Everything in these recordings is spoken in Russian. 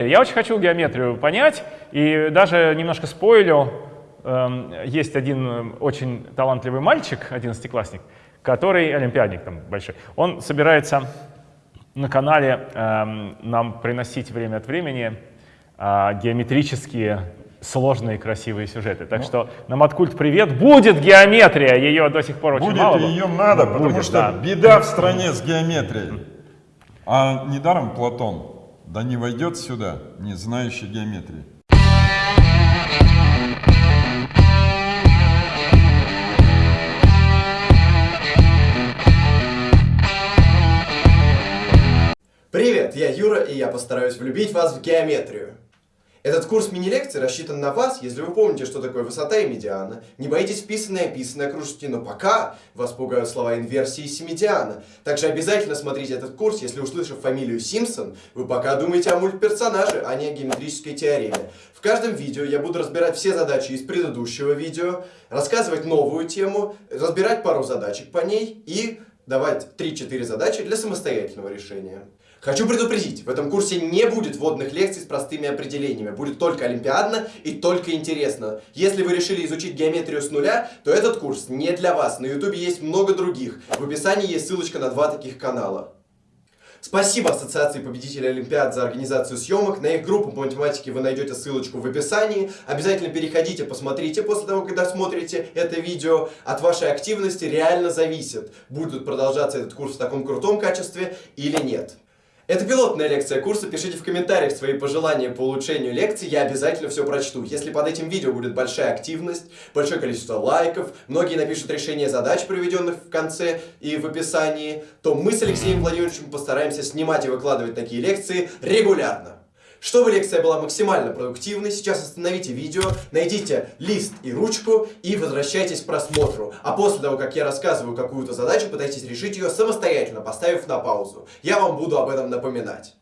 Я очень хочу геометрию понять, и даже немножко спойлю, эм, есть один э, очень талантливый мальчик, одиннадцатиклассник, который олимпиадник там большой. Он собирается на канале эм, нам приносить время от времени э, геометрические сложные красивые сюжеты. Так ну, что на Маткульт привет. Будет геометрия, ее до сих пор очень будет, мало. Будет, ее надо, будет, потому что да. беда в стране с геометрией. А недаром Платон да не войдет сюда, не знающий геометрии. Привет, я Юра, и я постараюсь влюбить вас в геометрию. Этот курс мини-лекций рассчитан на вас, если вы помните, что такое высота и медиана, не боитесь вписанное и описанное окружности, но пока вас пугают слова инверсии и семидиана. Также обязательно смотрите этот курс, если услышав фамилию Симпсон, вы пока думаете о мультперсонаже, а не о геометрической теореме. В каждом видео я буду разбирать все задачи из предыдущего видео, рассказывать новую тему, разбирать пару задачек по ней и давать 3-4 задачи для самостоятельного решения. Хочу предупредить, в этом курсе не будет вводных лекций с простыми определениями, будет только олимпиадно и только интересно. Если вы решили изучить геометрию с нуля, то этот курс не для вас, на ютубе есть много других, в описании есть ссылочка на два таких канала. Спасибо Ассоциации победителей Олимпиад за организацию съемок. На их группу по математике вы найдете ссылочку в описании. Обязательно переходите, посмотрите после того, когда смотрите это видео. От вашей активности реально зависит, будет продолжаться этот курс в таком крутом качестве или нет. Это пилотная лекция курса, пишите в комментариях свои пожелания по улучшению лекции, я обязательно все прочту. Если под этим видео будет большая активность, большое количество лайков, многие напишут решение задач, приведенных в конце и в описании, то мы с Алексеем Владимировичем постараемся снимать и выкладывать такие лекции регулярно. Чтобы лекция была максимально продуктивной, сейчас остановите видео, найдите лист и ручку и возвращайтесь к просмотру. А после того, как я рассказываю какую-то задачу, пытайтесь решить ее самостоятельно, поставив на паузу. Я вам буду об этом напоминать.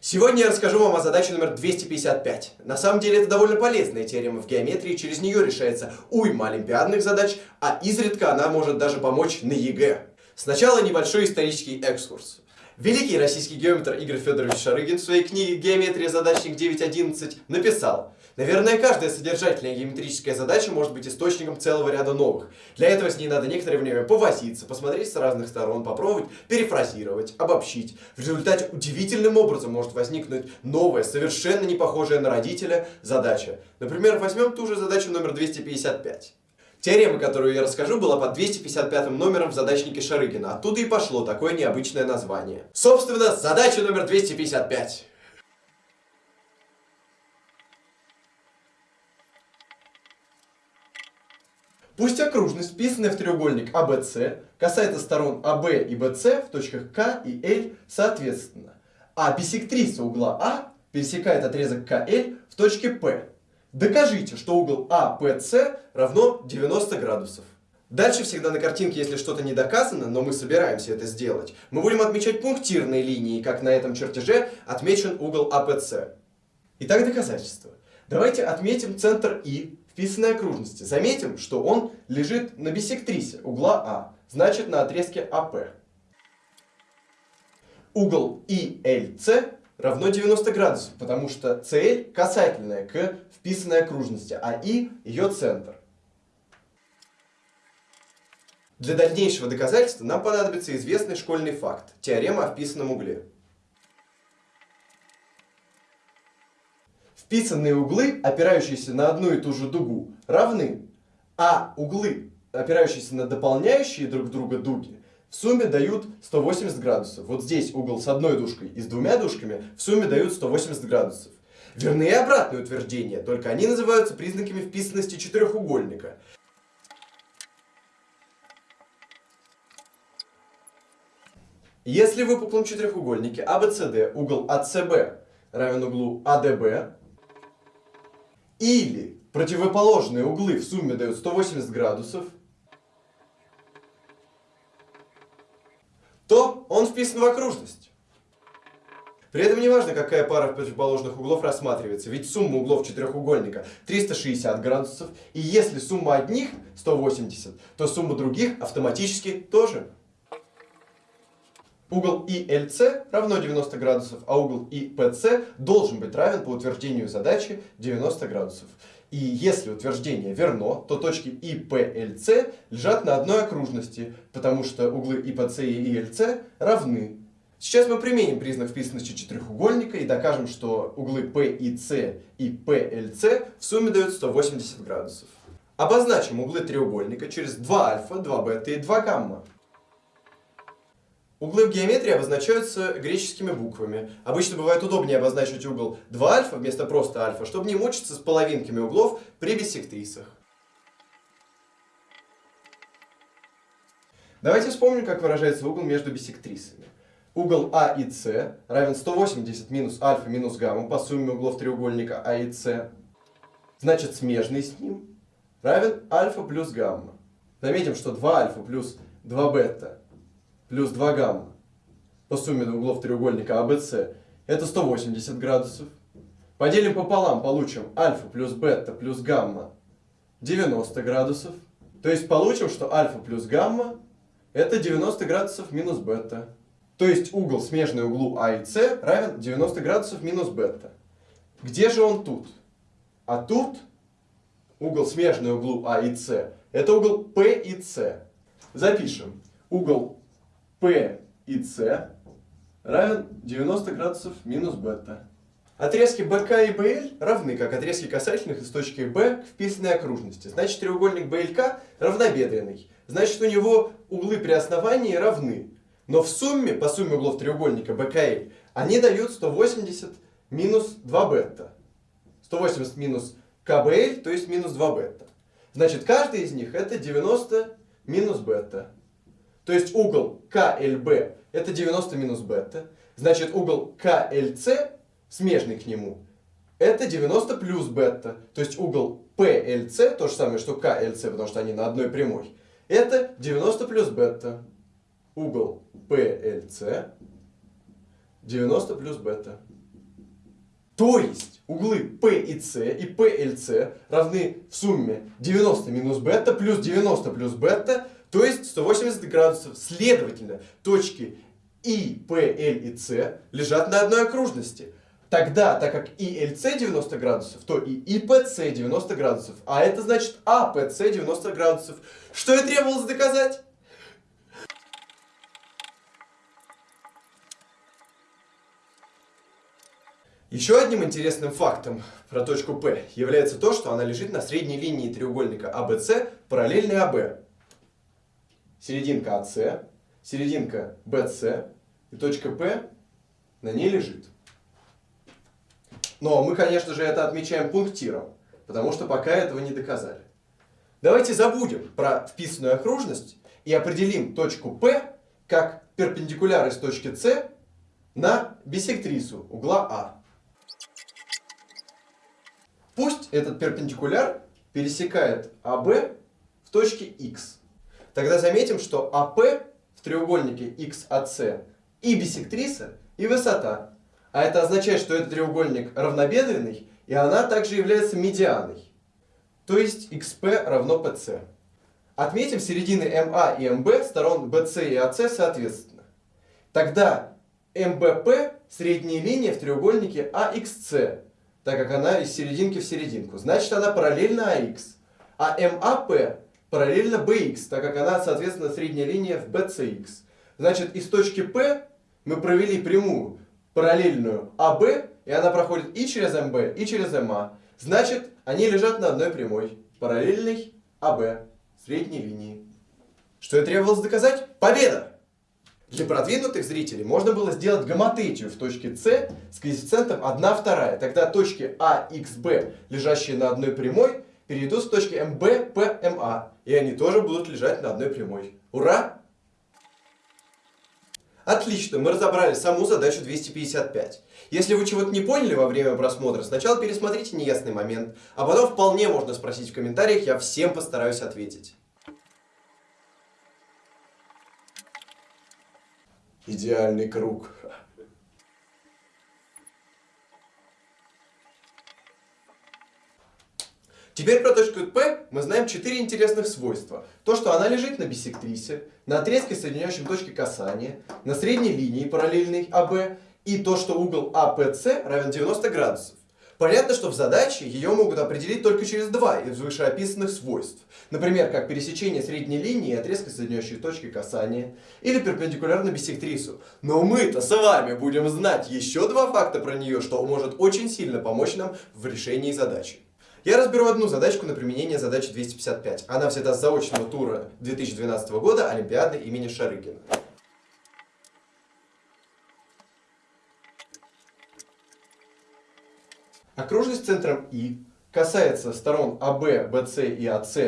Сегодня я расскажу вам о задаче номер 255. На самом деле это довольно полезная теорема в геометрии, через нее решается уйма олимпиадных задач, а изредка она может даже помочь на ЕГЭ. Сначала небольшой исторический экскурс. Великий российский геометр Игорь Федорович Шарыгин в своей книге «Геометрия. Задачник 9.11» написал Наверное, каждая содержательная геометрическая задача может быть источником целого ряда новых. Для этого с ней надо некоторое время повозиться, посмотреть с разных сторон, попробовать перефразировать, обобщить. В результате удивительным образом может возникнуть новая, совершенно не похожая на родителя задача. Например, возьмем ту же задачу номер 255. Теорема, которую я расскажу, была под 255 номером в задачнике Шарыгина. Оттуда и пошло такое необычное название. Собственно, задача номер 255. Пусть окружность, вписанная в треугольник ABC, касается сторон AB и BC в точках K и L соответственно, а бисектриса угла А пересекает отрезок KL в точке P. Докажите, что угол АПС равно 90 градусов. Дальше всегда на картинке, если что-то не доказано, но мы собираемся это сделать, мы будем отмечать пунктирной линией, как на этом чертеже отмечен угол АПС. Итак, доказательство. Давайте отметим центр И вписанной окружности. Заметим, что он лежит на бисектрисе угла А, значит на отрезке АП. Угол ИЛС равно 90 градусов, потому что CL касательная к вписанной окружности, а И ее центр. Для дальнейшего доказательства нам понадобится известный школьный факт – теорема о вписанном угле. Вписанные углы, опирающиеся на одну и ту же дугу, равны, а углы, опирающиеся на дополняющие друг друга дуги, в сумме дают 180 градусов. Вот здесь угол с одной дужкой и с двумя дужками в сумме дают 180 градусов. Верны и обратные утверждения, только они называются признаками вписанности четырехугольника. Если в выпуклом четырехугольнике ABCD а угол ACB равен углу ADB, или противоположные углы в сумме дают 180 градусов, то он вписан в окружность. При этом не важно, какая пара противоположных углов рассматривается, ведь сумма углов четырехугольника 360 градусов, и если сумма одних 180, то сумма других автоматически тоже. Угол ILC равно 90 градусов, а угол IPC должен быть равен по утверждению задачи 90 градусов. И если утверждение верно, то точки IPLC лежат на одной окружности, потому что углы IPC и ILC равны. Сейчас мы применим признак вписанности четырехугольника и докажем, что углы PIC и PLC в сумме дают 180 градусов. Обозначим углы треугольника через 2 альфа, 2 бета и 2 гамма. Углы в геометрии обозначаются греческими буквами. Обычно бывает удобнее обозначить угол 2 альфа вместо просто альфа, чтобы не мучиться с половинками углов при биссектрисах. Давайте вспомним, как выражается угол между биссектрисами. Угол А и С равен 180 минус альфа минус гамма по сумме углов треугольника А и С. Значит, смежный с ним равен альфа плюс гамма. Заметим, что 2 альфа плюс 2 бета плюс 2 гамма по сумме углов треугольника ABC это 180 градусов. Поделим пополам, получим альфа плюс бета плюс гамма 90 градусов. То есть получим, что альфа плюс гамма это 90 градусов минус бета. То есть угол, смежный углу А и С, равен 90 градусов минус бета. Где же он тут? А тут угол, смежный углу А и С, это угол P и С. Запишем. Угол P и C равен 90 градусов минус бета. Отрезки BK и BL равны, как отрезки касательных из точки B к вписанной окружности. Значит, треугольник BLK равнобедренный. Значит, у него углы при основании равны. Но в сумме, по сумме углов треугольника BKL, они дают 180 минус 2 бета. 180 минус КБЛ, то есть минус 2 бета. Значит, каждый из них это 90 минус бета. То есть угол КЛБ это 90 минус бета. Значит угол КЛЦ, смежный к нему, это 90 плюс бета. То есть угол PLC, то же самое, что КЛЦ, потому что они на одной прямой, это 90 плюс бета. Угол PLC 90 плюс бета. То есть углы P и C и PLC равны в сумме 90 минус бета плюс 90 плюс бета то есть 180 градусов. Следовательно, точки И, P, L и C лежат на одной окружности. Тогда, так как и LC 90 градусов, то и IPC 90 градусов. А это значит APC 90 градусов. Что и требовалось доказать? Еще одним интересным фактом про точку P является то, что она лежит на средней линии треугольника ABC параллельной АБ серединка АС, серединка BC и точка P на ней лежит. Но мы, конечно же, это отмечаем пунктиром, потому что пока этого не доказали. Давайте забудем про вписанную окружность и определим точку P как перпендикуляр из точки С на бисектрису угла А. Пусть этот перпендикуляр пересекает АБ в точке X. Тогда заметим, что АП в треугольнике XAC и бисектриса, и высота. А это означает, что этот треугольник равнобедренный, и она также является медианой. То есть XP равно PC. Отметим середины MA и MB сторон BC и AC соответственно. Тогда MBP средняя линия в треугольнике AXC, так как она из серединки в серединку. Значит, она параллельна AX. А MAP параллельно BX, так как она, соответственно, средняя линия в BCX. Значит, из точки P мы провели прямую параллельную AB, и она проходит и через MB, и через MA. Значит, они лежат на одной прямой, параллельной AB, средней линии. Что и требовалось доказать? Победа! Для продвинутых зрителей можно было сделать гомотетию в точке С с коэффициентом 1 вторая. Тогда точки Б, лежащие на одной прямой, перейдут с точки МБ, П, МА. И они тоже будут лежать на одной прямой. Ура! Отлично, мы разобрали саму задачу 255. Если вы чего-то не поняли во время просмотра, сначала пересмотрите неясный момент, а потом вполне можно спросить в комментариях, я всем постараюсь ответить. Идеальный круг. Теперь про точку P мы знаем четыре интересных свойства. То, что она лежит на биссектрисе, на отрезке, соединяющем точки касания, на средней линии параллельной АБ, и то, что угол АПС равен 90 градусов. Понятно, что в задаче ее могут определить только через два из вышеописанных свойств. Например, как пересечение средней линии и отрезка, соединяющей точки касания, или перпендикулярно биссектрису. Но мы-то с вами будем знать еще два факта про нее, что может очень сильно помочь нам в решении задачи. Я разберу одну задачку на применение задачи 255. Она взята с заочного тура 2012 года Олимпиады имени Шарыгина. Окружность центром И касается сторон АБ, БС и АС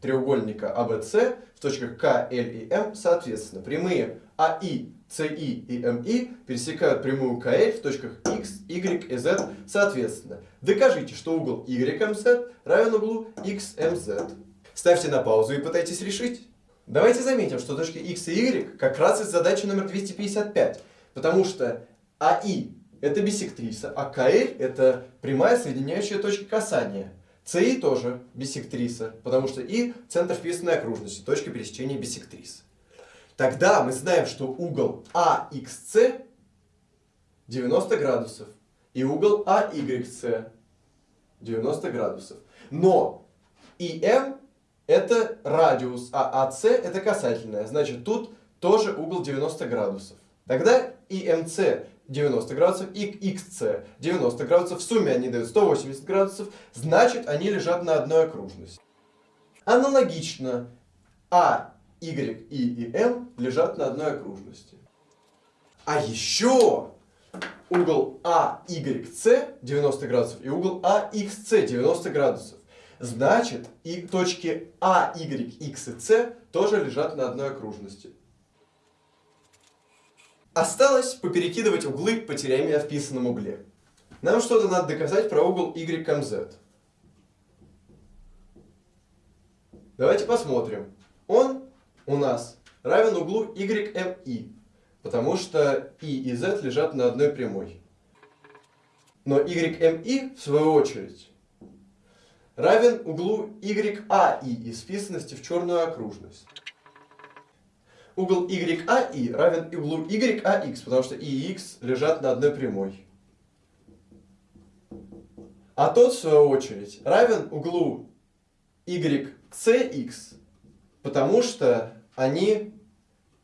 треугольника АБС в точках К, Л и М соответственно. Прямые АИ, СИ и МИ пересекают прямую КЛ в точках X, Y и Z соответственно. Докажите, что угол YMZ равен углу XMZ. Ставьте на паузу и пытайтесь решить. Давайте заметим, что точки X и Y как раз из задачи номер 255, потому что АИ это биссектриса, а КЛ это прямая соединяющая точки касания. СИ тоже биссектриса, потому что И центр вписанной окружности, точка пересечения биссектрис. Тогда мы знаем, что угол AXC 90 градусов и угол AYC 90 градусов. Но ИМ это радиус, а АС это касательная. Значит, тут тоже угол 90 градусов. Тогда ИМЦ 90 градусов и XC 90 градусов. В сумме они дают 180 градусов. Значит, они лежат на одной окружности. Аналогично А, Y, И и М лежат на одной окружности. А еще угол AYC 90 градусов и угол AXC 90 градусов. Значит, и точки А, Y, X и C тоже лежат на одной окружности. Осталось поперекидывать углы по теореме о вписанном угле. Нам что-то надо доказать про угол YMZ. Давайте посмотрим. Он у нас равен углу YMI, потому что I и Z лежат на одной прямой. Но YMI, в свою очередь, равен углу YAI из вписанности в черную окружность угол YAI равен углу YAX, потому что и X лежат на одной прямой. А тот, в свою очередь, равен углу YCX, потому что они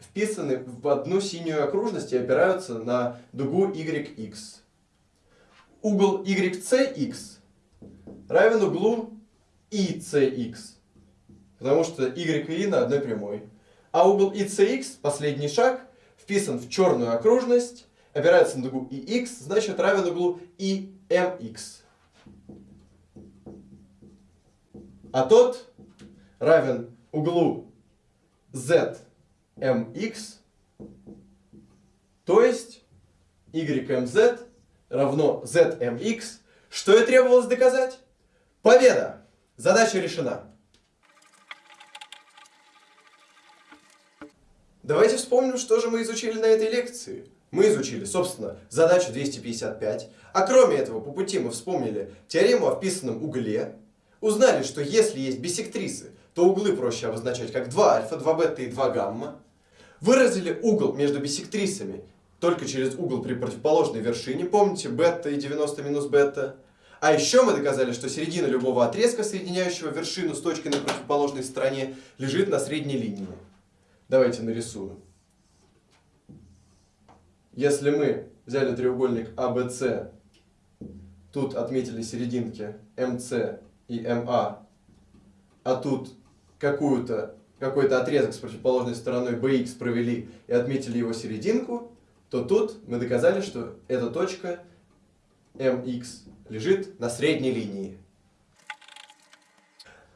вписаны в одну синюю окружность и опираются на дугу YX. Угол YCX равен углу ICX, потому что Y и I на одной прямой. А угол ICX, последний шаг, вписан в черную окружность, опирается на дугу IX, значит равен углу IMX. А тот равен углу ZMX, то есть YMZ равно ZMX. Что и требовалось доказать? Победа! Задача решена. Давайте вспомним, что же мы изучили на этой лекции. Мы изучили, собственно, задачу 255, а кроме этого по пути мы вспомнили теорему о вписанном угле, узнали, что если есть биссектрисы, то углы проще обозначать как 2 альфа, 2 бета и 2 гамма, выразили угол между биссектрисами только через угол при противоположной вершине, помните, бета и 90 минус бета, а еще мы доказали, что середина любого отрезка, соединяющего вершину с точкой на противоположной стороне, лежит на средней линии. Давайте нарисую. Если мы взяли треугольник ABC, тут отметили серединки MC и MA, а тут какую-то какой-то отрезок с противоположной стороной BX провели и отметили его серединку, то тут мы доказали, что эта точка MX лежит на средней линии.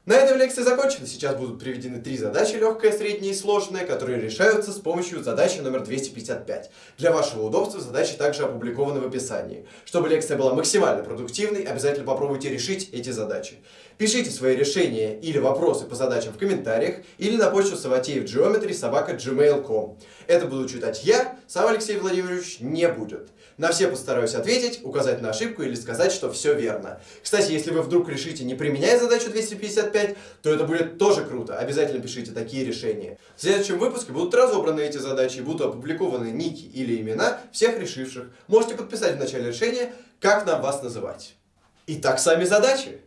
На этом лекция закончена. Сейчас будут приведены три задачи, легкая, средняя и сложная, которые решаются с помощью задачи номер 255. Для вашего удобства задачи также опубликованы в описании. Чтобы лекция была максимально продуктивной, обязательно попробуйте решить эти задачи. Пишите свои решения или вопросы по задачам в комментариях или на почту саватеевgeometry собака gmail.com. Это буду читать я, сам Алексей Владимирович не будет. На все постараюсь ответить, указать на ошибку или сказать, что все верно. Кстати, если вы вдруг решите не применяя задачу 255, то это будет тоже круто. Обязательно пишите такие решения. В следующем выпуске будут разобраны эти задачи и будут опубликованы ники или имена всех решивших. Можете подписать в начале решения, как нам вас называть. Итак, сами задачи.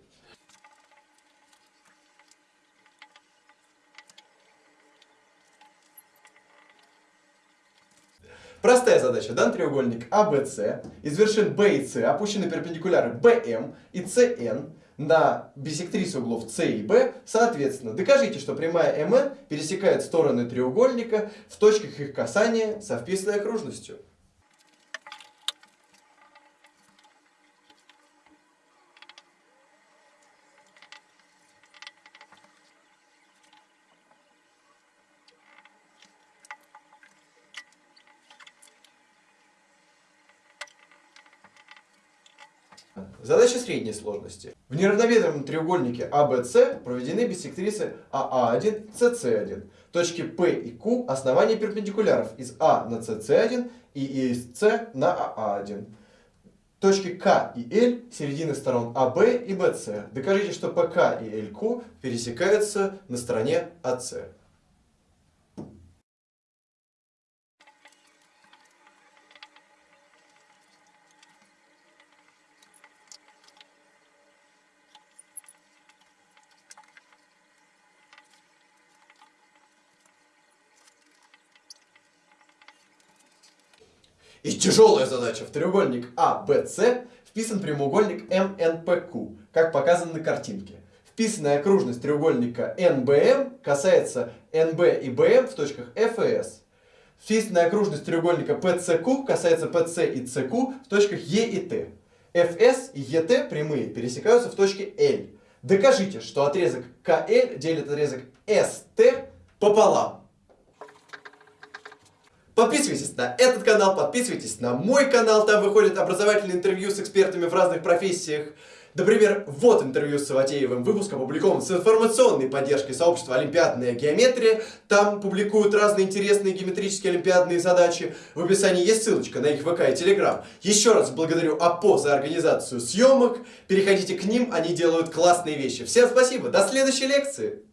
Простая задача. Дан треугольник ABC. Из вершин B и C опущены перпендикуляры BM и CN на бисектрисе углов C и B. Соответственно, докажите, что прямая MN пересекает стороны треугольника в точках их касания со вписанной окружностью. Задача средней сложности. В неравновесном треугольнике ABC проведены биссектрисы AA1, CC1. Точки P и Q – основания перпендикуляров из A на CC1 и из C на AA1. Точки К и L – середины сторон AB и BC. Докажите, что PK и LQ пересекаются на стороне AC. И тяжелая задача. В треугольник ABC вписан прямоугольник MNPQ, как показано на картинке. Вписанная окружность треугольника NBM касается NB и BM в точках F и S. Вписанная окружность треугольника PCQ касается PC и CQ в точках E и T. FS и ET прямые пересекаются в точке L. Докажите, что отрезок KL делит отрезок ST пополам. Подписывайтесь на этот канал, подписывайтесь на мой канал, там выходят образовательные интервью с экспертами в разных профессиях. Например, вот интервью с Саватеевым, выпуск опубликован с информационной поддержкой сообщества «Олимпиадная геометрия». Там публикуют разные интересные геометрические олимпиадные задачи. В описании есть ссылочка на их ВК и Телеграм. Еще раз благодарю АПО за организацию съемок. Переходите к ним, они делают классные вещи. Всем спасибо, до следующей лекции!